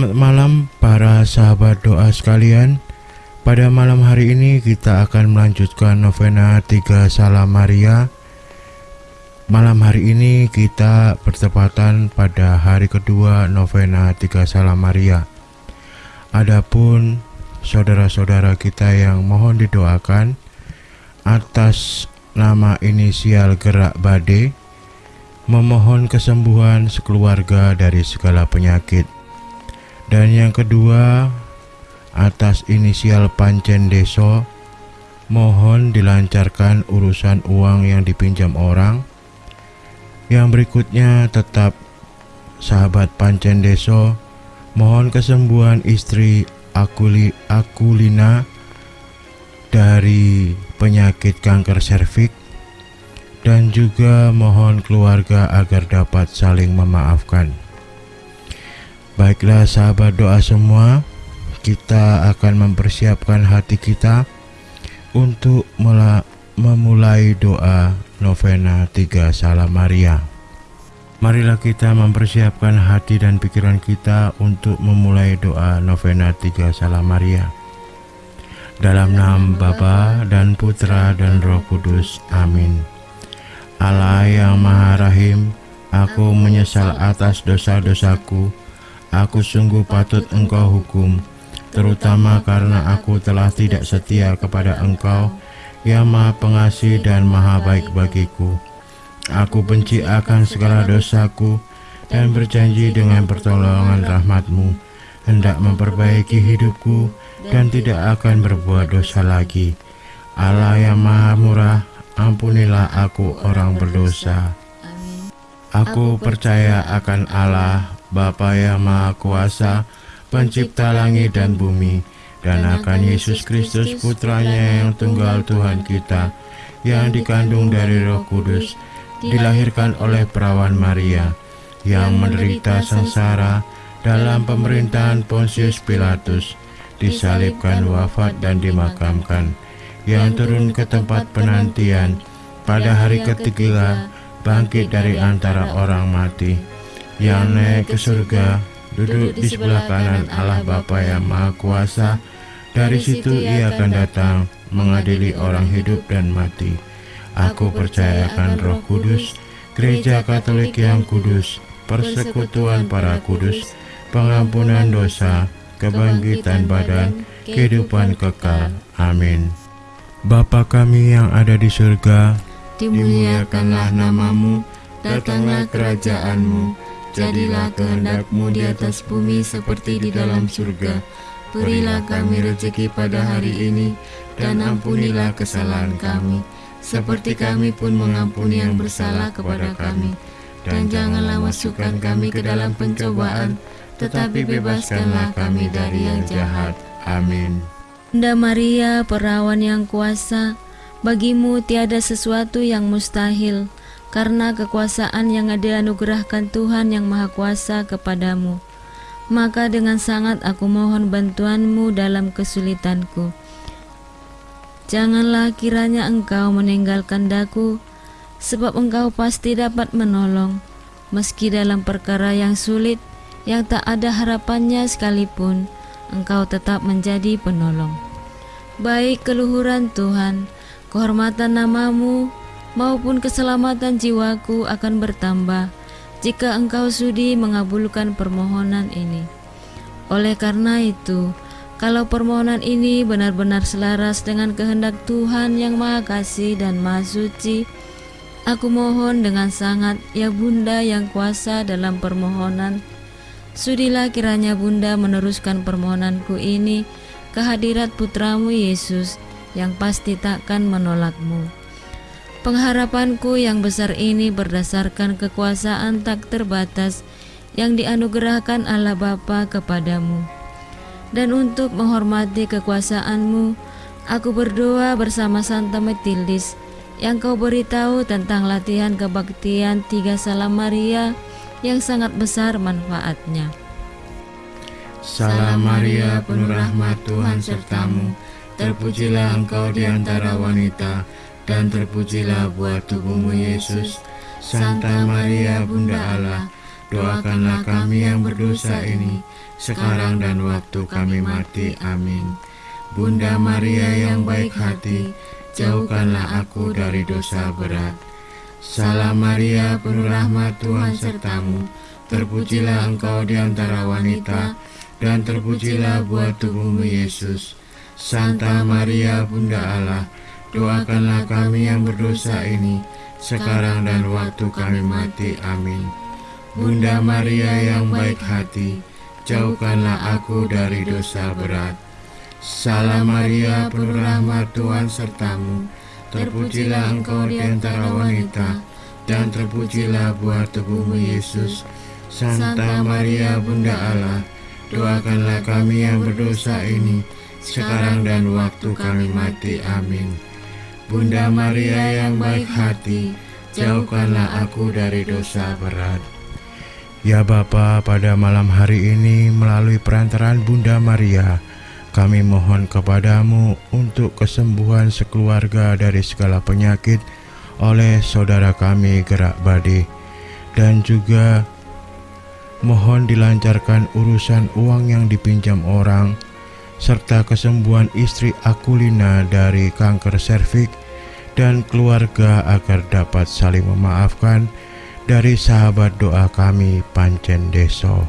Selamat malam para sahabat doa sekalian. Pada malam hari ini kita akan melanjutkan novena Tiga Salam Maria. Malam hari ini kita bertepatan pada hari kedua novena Tiga Salam Maria. Adapun saudara-saudara kita yang mohon didoakan atas nama inisial Gerak Bade memohon kesembuhan sekeluarga dari segala penyakit dan yang kedua, atas inisial Pancen Deso, mohon dilancarkan urusan uang yang dipinjam orang. Yang berikutnya tetap sahabat Pancen Deso, mohon kesembuhan istri Akuli Akulina dari penyakit kanker serviks dan juga mohon keluarga agar dapat saling memaafkan. Baiklah sahabat doa semua, kita akan mempersiapkan hati kita untuk memulai doa novena tiga salam Maria. Marilah kita mempersiapkan hati dan pikiran kita untuk memulai doa novena tiga salam Maria. Dalam nama Bapa dan Putra dan Roh Kudus. Amin. Allah yang Maha Rahim, aku menyesal atas dosa-dosaku Aku sungguh patut engkau hukum, terutama karena aku telah tidak setia kepada engkau, yang maha pengasih dan maha baik bagiku. Aku benci akan segala dosaku, dan berjanji dengan pertolongan rahmatmu, hendak memperbaiki hidupku, dan tidak akan berbuat dosa lagi. Allah yang maha murah, ampunilah aku orang berdosa. Aku percaya akan Allah, Bapa yang Maha Kuasa, pencipta langit dan bumi, dan akan Yesus Kristus putranya yang tunggal Tuhan kita, yang dikandung dari roh kudus, dilahirkan oleh perawan Maria, yang menderita sengsara dalam pemerintahan Pontius Pilatus, disalibkan wafat dan dimakamkan, yang turun ke tempat penantian, pada hari ketiga bangkit dari antara orang mati, yang naik ke surga, duduk di sebelah kanan Allah Bapa yang Maha Kuasa. Dari situ ia akan datang mengadili orang hidup dan mati. Aku percayakan roh kudus, gereja katolik yang kudus, persekutuan para kudus, pengampunan dosa, kebangkitan badan, kehidupan kekal. Amin. Bapa kami yang ada di surga, dimuliakanlah namamu, datanglah kerajaanmu, Jadilah kehendakmu di atas bumi seperti di dalam surga. Berilah kami rezeki pada hari ini, dan ampunilah kesalahan kami, seperti kami pun mengampuni yang bersalah kepada kami. Dan janganlah masukkan kami ke dalam pencobaan, tetapi bebaskanlah kami dari yang jahat. Amin. Bunda Maria, perawan yang kuasa, bagimu tiada sesuatu yang mustahil karena kekuasaan yang dianugerahkan Tuhan yang Maha Kuasa kepadamu. Maka dengan sangat aku mohon bantuanmu dalam kesulitanku. Janganlah kiranya engkau meninggalkan daku, sebab engkau pasti dapat menolong, meski dalam perkara yang sulit, yang tak ada harapannya sekalipun, engkau tetap menjadi penolong. Baik keluhuran Tuhan, kehormatan namamu, maupun keselamatan jiwaku akan bertambah jika engkau sudi mengabulkan permohonan ini. Oleh karena itu, kalau permohonan ini benar-benar selaras dengan kehendak Tuhan yang Maha Kasih dan Maha Suci, aku mohon dengan sangat, ya Bunda yang kuasa dalam permohonan, sudilah kiranya Bunda meneruskan permohonanku ini ke hadirat putramu Yesus yang pasti takkan menolakmu. Pengharapanku yang besar ini berdasarkan kekuasaan tak terbatas yang dianugerahkan Allah Bapa kepadamu. Dan untuk menghormati kekuasaanmu, aku berdoa bersama Santa Metildis yang kau beritahu tentang latihan kebaktian tiga salam Maria yang sangat besar manfaatnya. Salam Maria, penuh rahmat Tuhan sertamu, terpujilah engkau di antara wanita, dan terpujilah buah tubuhmu Yesus. Santa Maria Bunda Allah, doakanlah kami yang berdosa ini, sekarang dan waktu kami mati. Amin. Bunda Maria yang baik hati, jauhkanlah aku dari dosa berat. Salam Maria, penuh rahmat Tuhan sertamu, terpujilah engkau di antara wanita, dan terpujilah buah tubuhmu Yesus. Santa Maria, Bunda Allah, doakanlah kami yang berdosa ini, sekarang dan waktu kami mati. Amin. Bunda Maria yang baik hati, jauhkanlah aku dari dosa berat. Salam Maria, penuh rahmat Tuhan sertamu, terpujilah engkau di antara wanita, dan terpujilah buah tubuhmu Yesus. Santa Maria, Bunda Allah, doakanlah kami yang berdosa ini, sekarang dan waktu kami mati. Amin. Bunda Maria yang baik hati, jauhkanlah aku dari dosa berat. Ya Bapa, pada malam hari ini melalui perantaraan Bunda Maria, kami mohon kepadamu untuk kesembuhan sekeluarga dari segala penyakit oleh saudara kami Gerak Badi dan juga mohon dilancarkan urusan uang yang dipinjam orang serta kesembuhan istri Akulina dari kanker serviks dan keluarga agar dapat saling memaafkan dari sahabat doa kami Pancen Deso.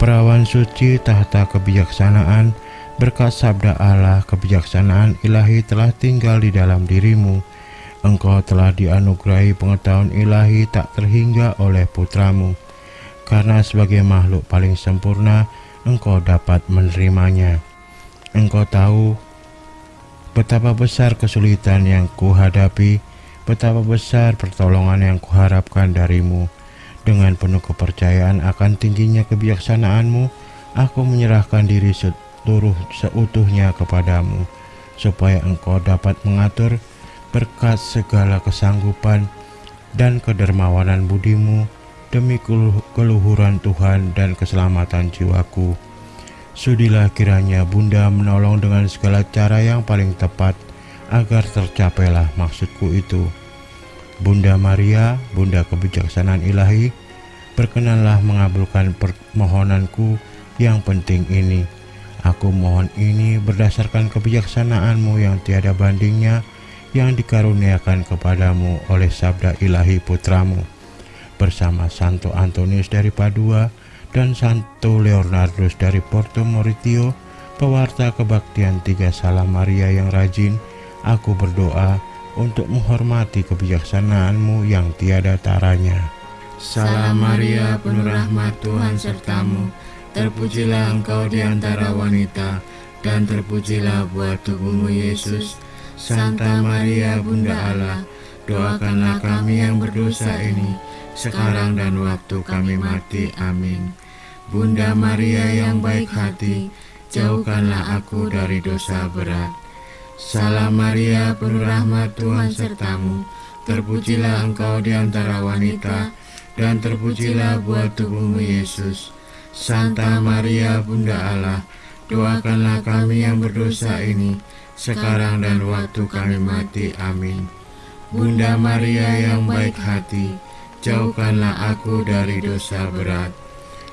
Perawan suci tahta kebijaksanaan berkat sabda Allah kebijaksanaan ilahi telah tinggal di dalam dirimu. Engkau telah dianugerahi pengetahuan ilahi tak terhingga oleh putramu. Karena sebagai makhluk paling sempurna, engkau dapat menerimanya. Engkau tahu Betapa besar kesulitan yang kuhadapi, betapa besar pertolongan yang kuharapkan darimu. Dengan penuh kepercayaan akan tingginya kebijaksanaanmu, aku menyerahkan diri seluruh seutuhnya kepadamu, supaya engkau dapat mengatur berkat segala kesanggupan dan kedermawanan budimu demi keluhuran Tuhan dan keselamatan jiwaku. Sudilah kiranya Bunda menolong dengan segala cara yang paling tepat agar tercapailah maksudku itu. Bunda Maria, Bunda kebijaksanaan ilahi, berkenanlah mengabulkan permohonanku yang penting ini. Aku mohon ini berdasarkan kebijaksanaanmu yang tiada bandingnya yang dikaruniakan kepadamu oleh sabda ilahi putramu. Bersama Santo Antonius dari Padua, dan Santo Leonardus dari Porto Moritio, pewarta kebaktian tiga salam Maria yang rajin, aku berdoa untuk menghormati kebijaksanaanmu yang tiada taranya. Salam Maria, penuh rahmat Tuhan sertamu, terpujilah engkau di antara wanita, dan terpujilah buah tubuhmu Yesus. Santa Maria, Bunda Allah, doakanlah kami yang berdosa ini, sekarang dan waktu kami mati. Amin. Bunda Maria yang baik hati, jauhkanlah aku dari dosa berat. Salam Maria, penuh rahmat Tuhan sertamu, terpujilah engkau di antara wanita, dan terpujilah buah tubuhmu Yesus. Santa Maria, Bunda Allah, doakanlah kami yang berdosa ini, sekarang dan waktu kami mati. Amin. Bunda Maria yang baik hati, jauhkanlah aku dari dosa berat.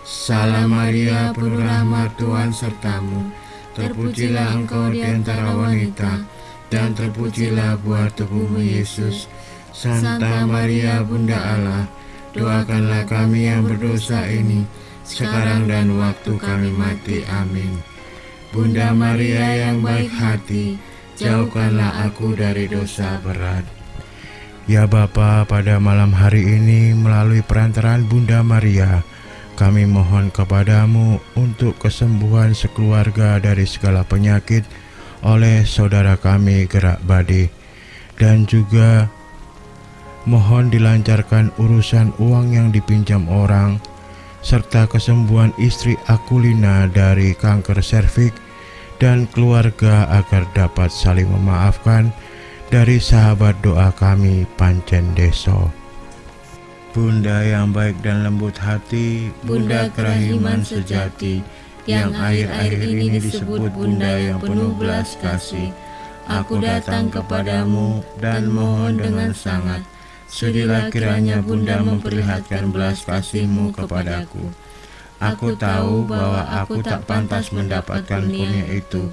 Salam Maria, penuh rahmat Tuhan sertamu, terpujilah engkau di antara wanita, dan terpujilah buah tubuhmu Yesus. Santa Maria, Bunda Allah, doakanlah kami yang berdosa ini, sekarang dan waktu kami mati. Amin. Bunda Maria yang baik hati, jauhkanlah aku dari dosa berat. Ya Bapa, pada malam hari ini melalui perantaraan Bunda Maria, kami mohon kepadamu untuk kesembuhan sekeluarga dari segala penyakit oleh saudara kami Gerak Badi. Dan juga mohon dilancarkan urusan uang yang dipinjam orang serta kesembuhan istri Akulina dari kanker serviks dan keluarga agar dapat saling memaafkan dari sahabat doa kami Pancen Deso. Bunda yang baik dan lembut hati, Bunda kerahiman sejati, yang akhir-akhir ini disebut Bunda yang penuh belas kasih. Aku datang kepadamu dan mohon dengan sangat, Sudilah kiranya Bunda memperlihatkan belas kasihmu kepadaku. Aku tahu bahwa aku tak pantas mendapatkan kurnia itu,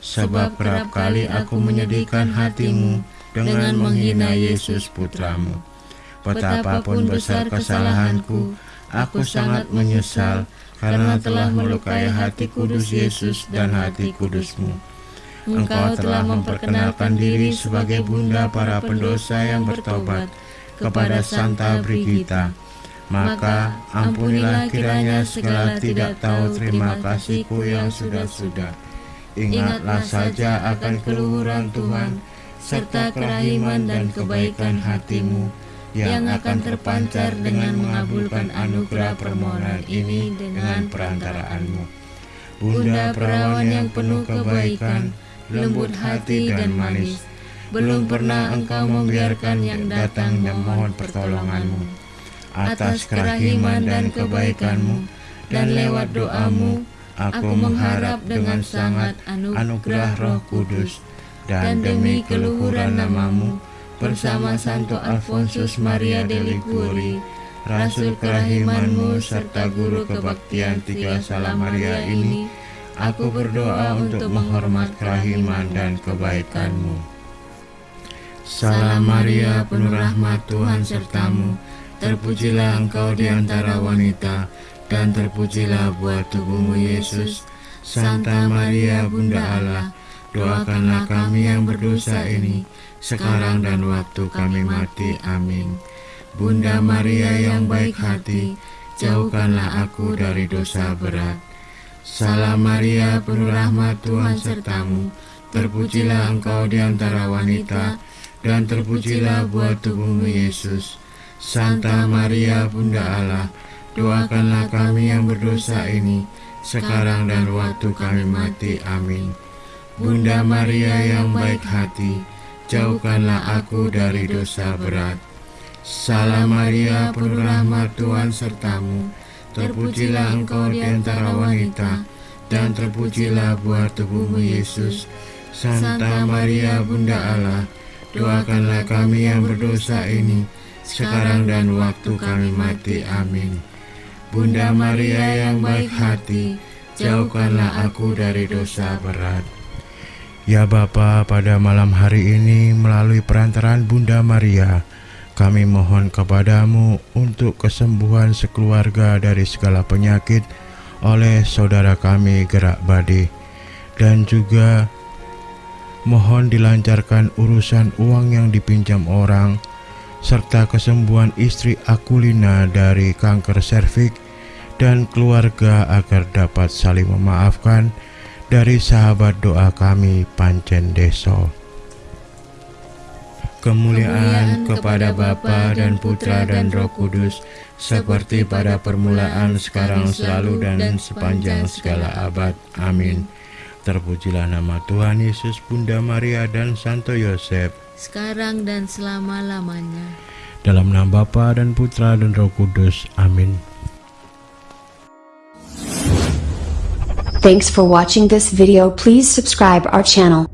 sebab kerap kali aku menyedihkan hatimu dengan menghina Yesus putramu. Betapapun besar kesalahanku, aku sangat menyesal karena telah melukai hati kudus Yesus dan hati kudusmu. Engkau telah memperkenalkan diri sebagai bunda para pendosa yang bertobat, kepada Santa Brigita. Maka ampunilah kiranya segala tidak tahu terima kasihku yang sudah-sudah. Ingatlah saja akan keluhuran Tuhan, serta kerahiman dan kebaikan hatimu, yang akan terpancar dengan mengabulkan anugerah permohonan ini dengan perantaraanmu. Bunda perawan yang penuh kebaikan, lembut hati dan manis, belum pernah engkau membiarkan yang datang memohon pertolonganmu. Atas kerahiman dan kebaikanmu, dan lewat doamu, aku mengharap dengan sangat anugerah roh kudus, dan demi keluhuran namamu, bersama Santo Alfonsus Maria de Liguri, Rasul kerahimanmu serta guru kebaktian tiga salam Maria ini, aku berdoa untuk menghormat kerahiman dan kebaikanmu. Salam Maria, penuh rahmat Tuhan sertamu. Terpujilah engkau di antara wanita, dan terpujilah buah tubuhmu Yesus. Santa Maria, Bunda Allah, doakanlah kami yang berdosa ini, sekarang dan waktu kami mati. Amin. Bunda Maria yang baik hati, jauhkanlah aku dari dosa berat. Salam Maria, penuh rahmat Tuhan sertamu. Terpujilah engkau di antara wanita, dan terpujilah buah tubuhmu Yesus. Santa Maria Bunda Allah, doakanlah kami yang berdosa ini, sekarang dan waktu kami mati. Amin. Bunda Maria yang baik hati, jauhkanlah aku dari dosa berat. Salam Maria, penuh rahmat Tuhan sertamu, terpujilah engkau di antara wanita, dan terpujilah buah tubuhmu Yesus. Santa Maria Bunda Allah, doakanlah kami yang berdosa ini, sekarang dan waktu kami mati. Amin. Bunda Maria yang baik hati, jauhkanlah aku dari dosa berat. Ya Bapa, pada malam hari ini melalui perantaraan Bunda Maria, kami mohon kepadamu untuk kesembuhan sekeluarga dari segala penyakit oleh saudara kami Gerak Badi dan juga Mohon dilancarkan urusan uang yang dipinjam orang, serta kesembuhan istri Akulina dari kanker serviks dan keluarga agar dapat saling memaafkan dari sahabat doa kami Pancen Deso. Kemuliaan kepada Bapa dan Putra dan Roh Kudus, seperti pada permulaan, sekarang, selalu, dan sepanjang segala abad. Amin. Terpujilah nama Tuhan Yesus, Bunda Maria, dan Santo Yosef, sekarang dan selama-lamanya. Dalam nama Bapa dan Putra dan Roh Kudus. Amin. Thanks for watching this video. Please subscribe our channel.